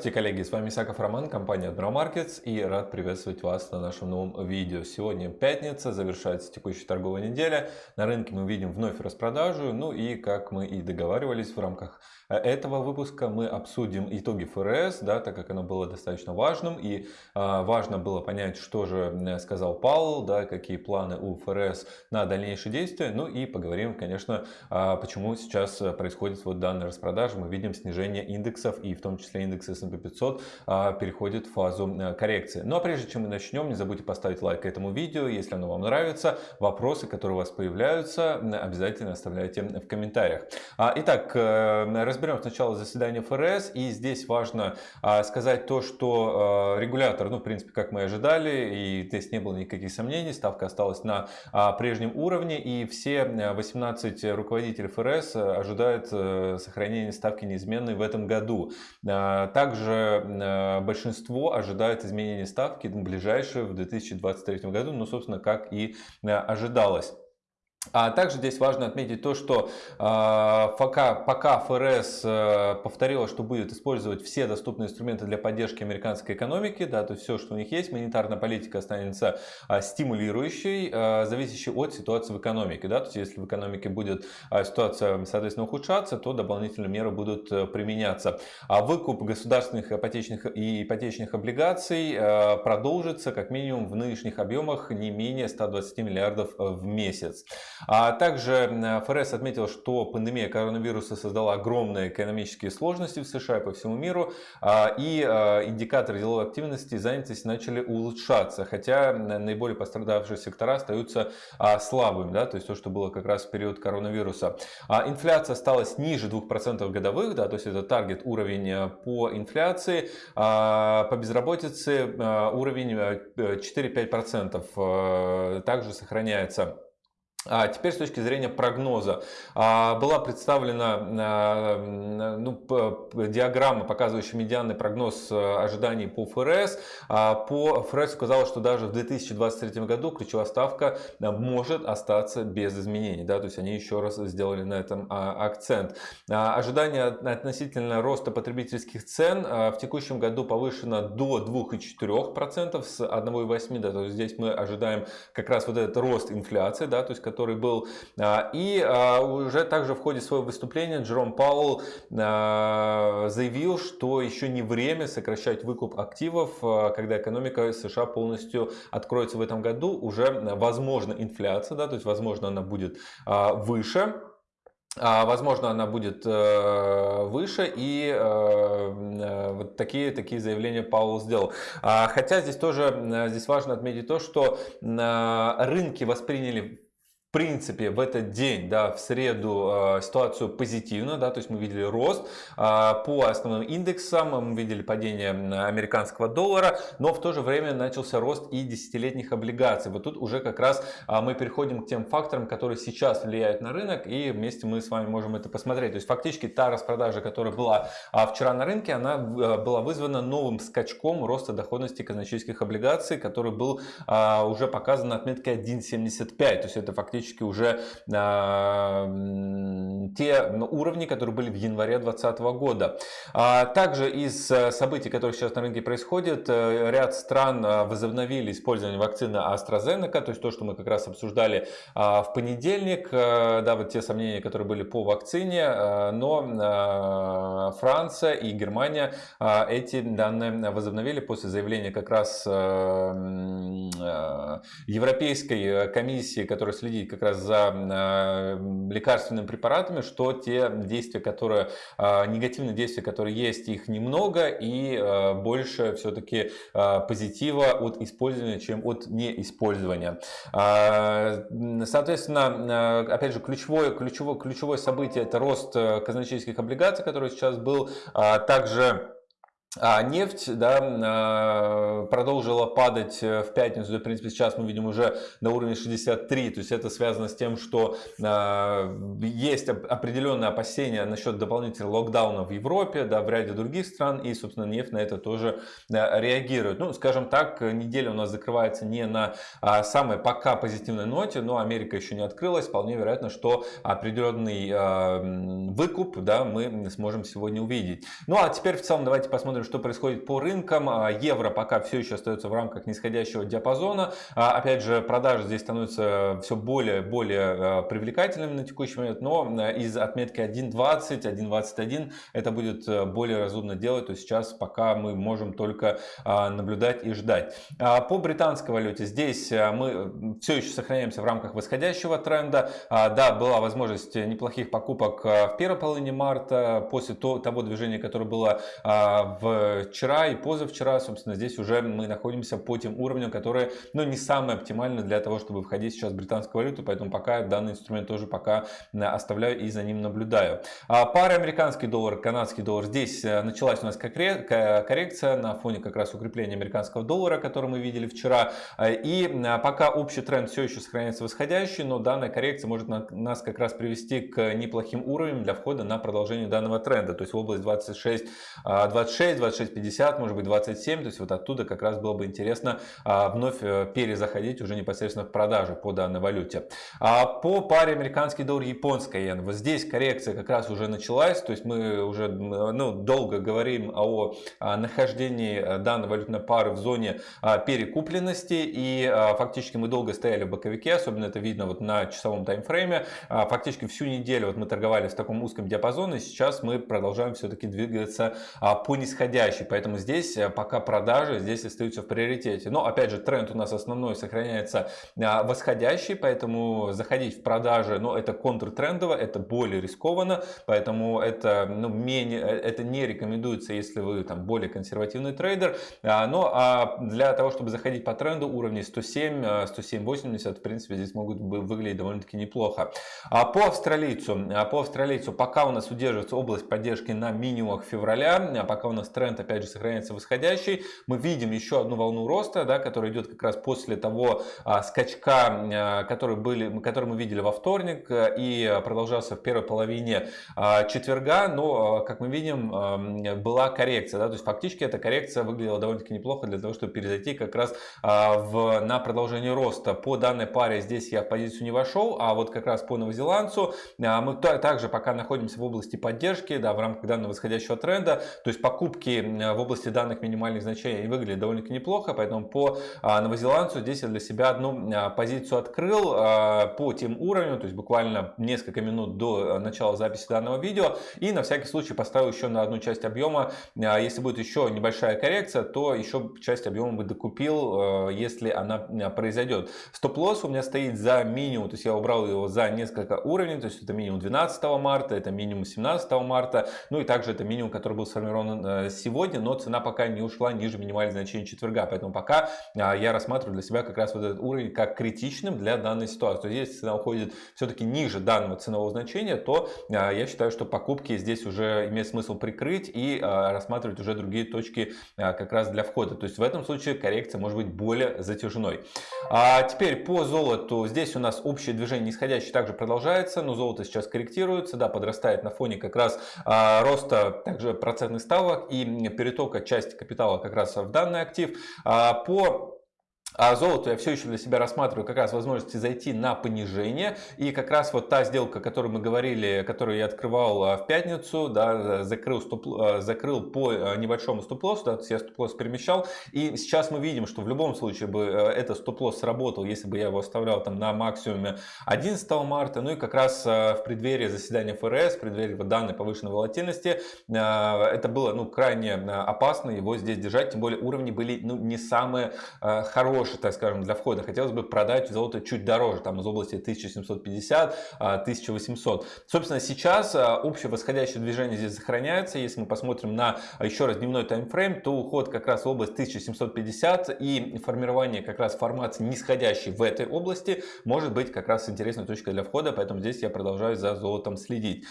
Здравствуйте, коллеги! С вами Исаков Роман, компания Admiral Markets и рад приветствовать вас на нашем новом видео. Сегодня пятница, завершается текущая торговая неделя. На рынке мы видим вновь распродажу. Ну и как мы и договаривались в рамках э, этого выпуска, мы обсудим итоги ФРС, да, так как оно было достаточно важным. И а, важно было понять, что же сказал Паул, да, какие планы у ФРС на дальнейшие действия. Ну и поговорим, конечно, а, почему сейчас происходит вот данная распродажа. Мы видим снижение индексов и в том числе индекс индекс S&P 500 а, переходит в фазу э, коррекции. Ну а прежде чем мы начнем, не забудьте поставить лайк этому видео, если оно вам нравится. Вопросы, которые у вас появляются, обязательно оставляйте в комментариях. А, итак, э, разберем сначала заседание ФРС. И здесь важно а, сказать то, что регулятор, ну в принципе, как мы ожидали, и здесь не было никаких сомнений, ставка осталась на прежнем уровне. И все 18 руководителей ФРС ожидают э, сохранения ставки неизменной в этом году. Также э, большинство ожидает изменения ставки ближайшие в 2023 году, ну, собственно, как и э, ожидалось. А также здесь важно отметить то, что э, пока, пока ФРС э, повторила, что будет использовать все доступные инструменты для поддержки американской экономики, да, то есть все, что у них есть, монетарная политика останется э, стимулирующей, э, зависящей от ситуации в экономике. Да, то есть если в экономике будет э, ситуация, соответственно, ухудшаться, то дополнительные меры будут э, применяться. А выкуп государственных ипотечных и ипотечных облигаций э, продолжится как минимум в нынешних объемах не менее 120 миллиардов в месяц. А также ФРС отметил, что пандемия коронавируса создала огромные экономические сложности в США и по всему миру, а, и а, индикаторы деловой активности и занятости начали улучшаться, хотя наиболее пострадавшие сектора остаются а, слабыми, да, то есть то, что было как раз в период коронавируса. Инфляция осталась ниже 2% годовых, да, то есть это таргет уровень по инфляции, по безработице уровень 4-5% также сохраняется. А теперь с точки зрения прогноза. А, была представлена а, ну, диаграмма, показывающая медианный прогноз э, ожиданий по ФРС. По ФРС указала, что даже в 2023 году ключевая ставка э, может остаться без изменений. Да? То есть они еще раз сделали на этом акцент. Ожидание относительно роста потребительских цен в текущем году повышено до 2,4% с 1,8%. Да? То есть здесь мы ожидаем как раз вот этот рост инфляции, да? то есть который был. А, и а, уже также в ходе своего выступления Джером Пауэлл а, заявил, что еще не время сокращать выкуп активов, когда экономика США полностью откроется в этом году. Уже возможно инфляция, да, то есть возможно она будет выше. Возможно, она будет э, выше, и э, э, вот такие, такие заявления Паул сделал. Хотя здесь тоже здесь важно отметить то, что рынки восприняли в принципе, в этот день, да, в среду э, ситуацию позитивно, да, то есть мы видели рост э, по основным индексам, мы видели падение американского доллара, но в то же время начался рост и десятилетних облигаций. Вот тут уже как раз э, мы переходим к тем факторам, которые сейчас влияют на рынок, и вместе мы с вами можем это посмотреть. То есть фактически та распродажа, которая была э, вчера на рынке, она э, была вызвана новым скачком роста доходности казначейских облигаций, который был э, уже показан на отметке 1.75, то есть это фактически практически уже те уровни, которые были в январе 2020 года. А, также из э, событий, которые сейчас на рынке происходят, э, ряд стран э, возобновили использование вакцины AstraZeneca, то есть то, что мы как раз обсуждали а, в понедельник, да, вот те сомнения, которые были по вакцине, но Франция и Германия эти данные возобновили после заявления как раз Европейской комиссии, которая следит как раз за э, лекарственными препаратами, что те действия, которые, э, негативные действия, которые есть, их немного и э, больше все-таки позитива от использования, чем от неиспользования. Соответственно, опять же, ключевое, ключевое, ключевое событие это рост казначейских облигаций, который сейчас был. Также а нефть да, а, продолжила падать э, в пятницу. В принципе, сейчас мы видим уже на уровне 63. То есть это связано с тем, что а, есть определенные опасения насчет дополнительного локдауна в Европе, да, в ряде других стран. И, собственно, нефть на это тоже реагирует. Ну, скажем так, неделя у нас закрывается не на самой пока позитивной ноте, но Америка еще не открылась. Вполне вероятно, что определенный выкуп да, мы сможем сегодня увидеть. Ну, а теперь в целом давайте посмотрим посмотрим, что происходит по рынкам. Евро пока все еще остается в рамках нисходящего диапазона. Опять же, продажи здесь становятся все более более привлекательными на текущий момент, но из отметки 1.20, 1.21 это будет более разумно делать. То сейчас пока мы можем только наблюдать и ждать. По британской валюте здесь мы все еще сохраняемся в рамках восходящего тренда. Да, была возможность неплохих покупок в первой половине марта после того движения, которое было вчера и позавчера. Собственно, здесь уже мы находимся по тем уровням, которые ну, не самые оптимальные для того, чтобы входить сейчас в британскую валюту. Поэтому пока данный инструмент тоже пока оставляю и за ним наблюдаю. Пара американский доллар, канадский доллар. Здесь началась у нас коррекция на фоне как раз укрепления американского доллара, который мы видели вчера. И пока общий тренд все еще сохраняется восходящий, но данная коррекция может нас как раз привести к неплохим уровням для входа на продолжение данного тренда. То есть в область 26, 26, 26, 50, может быть 27. То есть вот оттуда как раз было бы интересно а, вновь э, перезаходить уже непосредственно в продажу по данной валюте. А по паре американский доллар, японская иена. Вот здесь коррекция как раз уже началась. То есть мы уже ну, долго говорим о нахождении э, данной валютной пары в зоне а, перекупленности. И фактически мы долго стояли в боковике. Особенно это видно вот на часовом таймфрейме. Фактически всю неделю вот мы торговали в таком узком диапазоне. Сейчас мы продолжаем все-таки двигаться по нисходящей. Поэтому здесь э, пока продажи здесь остаются в приоритете. Но опять же тренд у нас основной сохраняется а, восходящий, поэтому заходить в продажи, но ну, это контртрендово, это более рискованно, поэтому это, ну, менее, э, это не рекомендуется, если вы там более консервативный трейдер. А, но а для того, чтобы заходить по тренду уровней 107, 107.80, э, в принципе, здесь могут выглядеть довольно-таки неплохо. А по австралийцу, по австралийцу пока у нас удерживается область поддержки на минимумах февраля, а пока у нас тренд опять же сохраняется восходящий, мы видим еще одну волну роста, да, которая идет как раз после того а, скачка, а, который, были, который мы видели во вторник а, и продолжался в первой половине а, четверга, но, а, как мы видим, а, была коррекция, да, то есть фактически эта коррекция выглядела довольно-таки неплохо для того, чтобы перезайти как раз а, в, на продолжение роста. По данной паре здесь я в позицию не вошел, а вот как раз по новозеландцу а, мы также пока находимся в области поддержки, да, в рамках данного восходящего тренда, то есть покупки в области данных минимальных значений выглядят довольно-таки неплохо, поэтому по а, новозеландцу здесь я для себя одну а, позицию открыл а, по тем уровням, то есть буквально несколько минут до начала записи данного видео. И на всякий случай поставил еще на одну часть объема. Если будет еще небольшая коррекция, то еще часть объема бы докупил, если она произойдет. Стоп-лосс у меня стоит за минимум, то есть я убрал его за несколько уровней, то есть это минимум 12 марта, это минимум 17 марта, ну и также это минимум, который был сформирован э, сегодня, но цена пока не ушла ниже минимальных значений четверга. Поэтому пока а, я рассматриваю для себя как раз вот этот уровень как критичным для данной ситуации. То есть если цена уходит все-таки ниже данного ценового значения, то а, я считаю, что покупки здесь уже имеет смысл прикрыть и а, рассматривать уже другие точки как раз для входа. То есть в этом случае коррекция может быть более затяжной. А теперь по золоту. Здесь у нас общее движение нисходящее также продолжается, но золото сейчас корректируется, да, подрастает на фоне как раз роста также процентных ставок и перетока части капитала как раз в данный актив. А, по а золото я все еще для себя рассматриваю как раз возможности зайти на понижение. И как раз вот та сделка, о которой мы говорили, которую я открывал а, в пятницу, да, закрыл, стоп, а, закрыл по а, небольшому стоп-лоссу, да, я стоп-лосс перемещал. И сейчас мы видим, что в любом случае бы этот стоп-лосс сработал, если бы я его оставлял там на максимуме 11 марта. Ну и как раз в преддверии заседания ФРС, в преддверии данной повышенной волатильности, это было ну, крайне опасно его здесь держать. Тем более уровни были ну, не самые хорошие хороший, так скажем, для входа. Хотелось бы продать золото чуть дороже, там из области 1750-1800. А, Собственно, сейчас а, общее восходящее движение здесь сохраняется. Если мы посмотрим на а, еще раз дневной таймфрейм, то уход как раз в область 1750 и формирование как раз формации нисходящей в этой области может быть как раз интересной точкой для входа, поэтому здесь я продолжаю за золотом следить.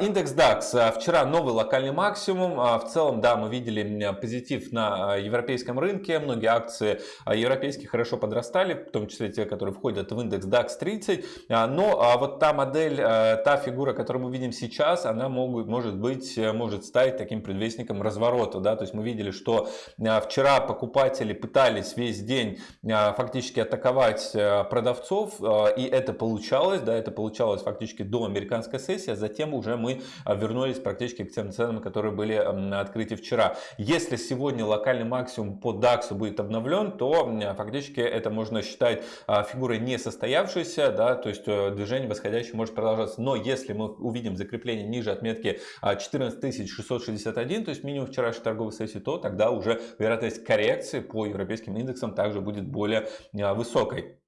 Индекс DAX. Вчера новый локальный максимум. В целом, да, мы видели позитив на европейском рынке. Многие акции европейских европейские хорошо подрастали, в том числе те, которые входят в индекс DAX 30. Но вот та модель, та фигура, которую мы видим сейчас, она могут, может быть, может стать таким предвестником разворота. Да? То есть мы видели, что вчера покупатели пытались весь день фактически атаковать продавцов, и это получалось, да, это получалось фактически до американской сессии, а затем уже мы вернулись практически к тем ценам, которые были на открытии вчера. Если сегодня локальный максимум по DAX будет обновлен, то фактически это можно считать а, фигурой не состоявшейся, да, то есть э, движение восходящее может продолжаться. Но если мы увидим закрепление ниже отметки 14661, а, то есть минимум вчерашней торговой сессии, то тогда уже вероятность коррекции по европейским индексам также будет более а, высокой.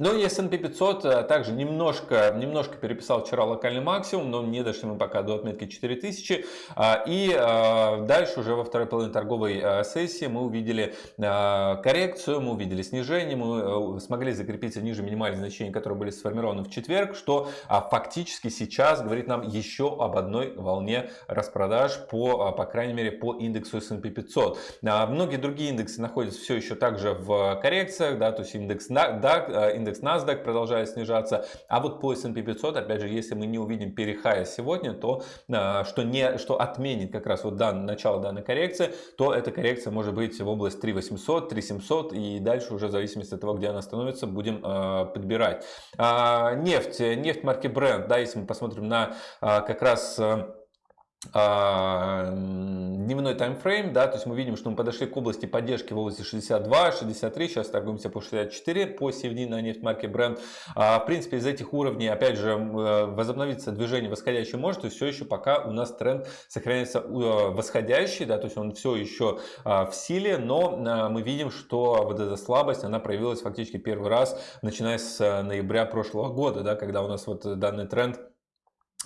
Ну и S&P 500 э, также немножко, немножко переписал вчера локальный максимум, но не дошли мы пока до отметки 4000. А, и э, дальше уже во второй половине торговой э, сессии мы увидели коррекцию, мы увидели снижение, мы смогли закрепиться ниже минимальных значений, которые были сформированы в четверг, что а, фактически сейчас говорит нам еще об одной волне распродаж по, по крайней мере, по индексу S&P 500. А, многие другие индексы находятся все еще также в коррекциях, да, то есть индекс DAX, индекс индекс NASDAQ продолжает снижаться. А вот по S&P 500, опять же, если мы не увидим перехая сегодня, то а, что, не, что отменит как раз вот дан, начало данной коррекции, то эта коррекция может быть в область 3800, 3700 и дальше уже в зависимости от того, где она становится, будем э, подбирать. А, нефть, нефть марки Brent, да, если мы посмотрим на а, как раз а, дневной таймфрейм, да, то есть мы видим, что мы подошли к области поддержки в области 62, 63, сейчас торгуемся по 64 по CFD на нефть марки Brent. А, в принципе, из этих уровней, опять же, э, возобновиться движение восходящее может, есть все еще пока у нас тренд сохраняется э, восходящий, да, то есть он все еще а, в силе, но мы видим, что вот эта слабость, она проявилась фактически первый раз, начиная с э, ноября прошлого года, да, когда у нас вот данный тренд а,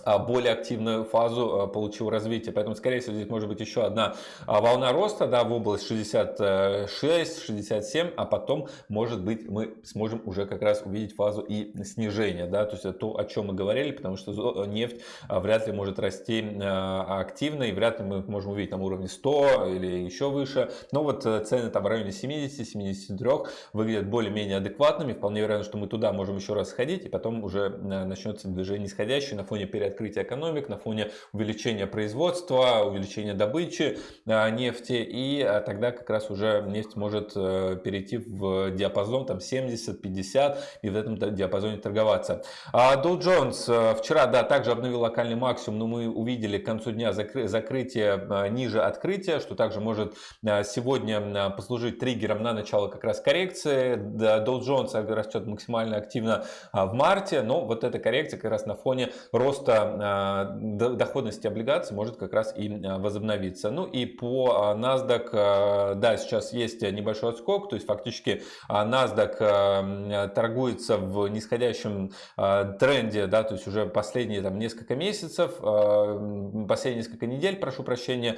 более активную фазу а, получил развитие. Поэтому, скорее всего, здесь может быть еще одна а, волна роста да, в область 66-67, а потом, может быть, мы сможем уже как раз увидеть фазу и снижения. Да, то есть это то, о чем мы говорили, потому что нефть вряд ли может расти активно, и вряд ли мы можем увидеть на уровне 100 или еще выше. Но вот э, цены там в районе 70-73 выглядят более-менее адекватными. Вполне вероятно, что мы туда можем еще раз сходить, и потом уже э, начнется движение нисходящее на фоне перед открытия экономик, на фоне увеличения производства, увеличения добычи а, нефти. И а, тогда как раз уже нефть может э, перейти в диапазон там 70-50 и в этом диапазоне торговаться. А Dow Jones э, вчера, да, также обновил локальный максимум, но мы увидели к концу дня закры закрытие ниже открытия, что также может сегодня послужить триггером на начало как раз коррекции. Dow Jones растет максимально активно в марте, но вот эта коррекция как раз на фоне роста роста доходности облигаций может как раз и а, возобновиться. Ну и по а, NASDAQ, а, да, сейчас есть небольшой отскок, то есть фактически NASDAQ торгуется в нисходящем тренде, да, то есть уже последние там несколько месяцев, последние несколько недель, прошу прощения.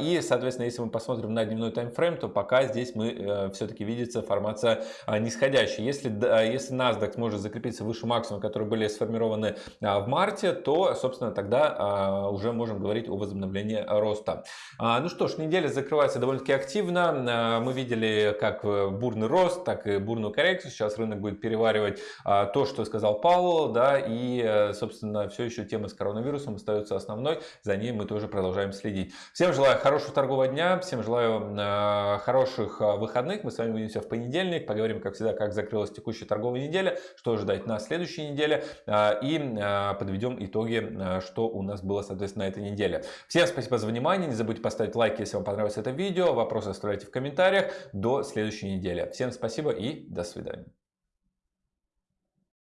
И, соответственно, если мы посмотрим на дневной таймфрейм, то пока здесь мы э, все-таки видится формация нисходящая. Если, если NASDAQ может закрепиться выше максимума, которые были сформированы в марте, то то, собственно, тогда а, уже можем говорить о возобновлении роста. А, ну что ж, неделя закрывается довольно-таки активно. А, мы видели как бурный рост, так и бурную коррекцию. Сейчас рынок будет переваривать то, что сказал Павел, да, и, собственно, все еще тема с коронавирусом остается основной. За ней мы тоже продолжаем следить. Всем желаю хорошего торгового дня, всем желаю хороших выходных. Мы с вами увидимся в понедельник. Поговорим, как всегда, как закрылась текущая торговая неделя, что ожидать на следующей неделе и подведем итог итоге, э, что у нас было, соответственно, на этой неделе. Всем спасибо за внимание. Не забудьте поставить лайк, если вам понравилось это видео. Вопросы оставляйте в комментариях. До следующей недели. Всем спасибо и до свидания.